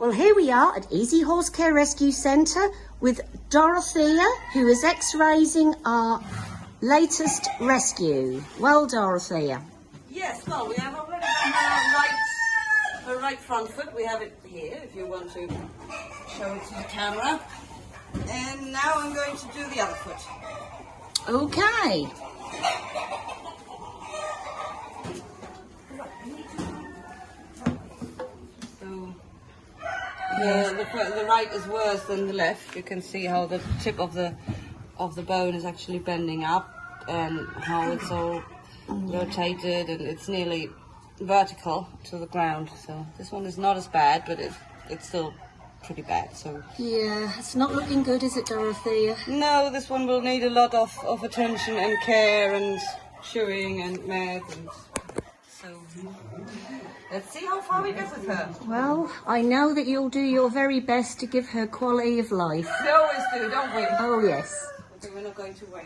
Well, here we are at Easy Horse Care Rescue Centre with Dorothea, who is x-raysing our latest rescue. Well, Dorothea. Yes, well, we have already done her right, her right front foot. We have it here, if you want to show it to the camera. And now I'm going to do the other foot. Okay. Yeah, the, the right is worse than the left. You can see how the tip of the of the bone is actually bending up and how it's all rotated and it's nearly vertical to the ground. So this one is not as bad, but it, it's still pretty bad. So Yeah, it's not looking good, is it, Dorothea? no, this one will need a lot of, of attention and care and chewing and meds and so let's see how far we get with her. Well, I know that you'll do your very best to give her quality of life. We always do, don't we? Oh, yes. Okay, we're not going to wait.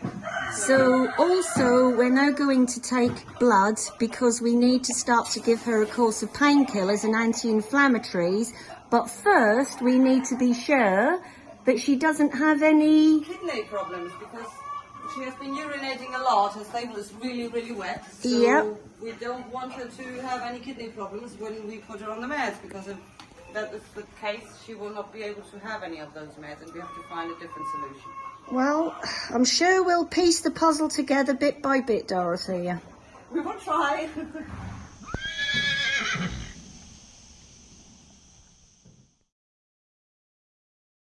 So also we're now going to take blood because we need to start to give her a course of painkillers and anti-inflammatories. But first we need to be sure that she doesn't have any... kidney problems because she has been urinating a lot. Her stable is really, really wet. So Yep. we don't want her to have any kidney problems when we put her on the meds because if that is the case, she will not be able to have any of those meds and we have to find a different solution. Well, I'm sure we'll piece the puzzle together bit by bit, Dorothea. We will try.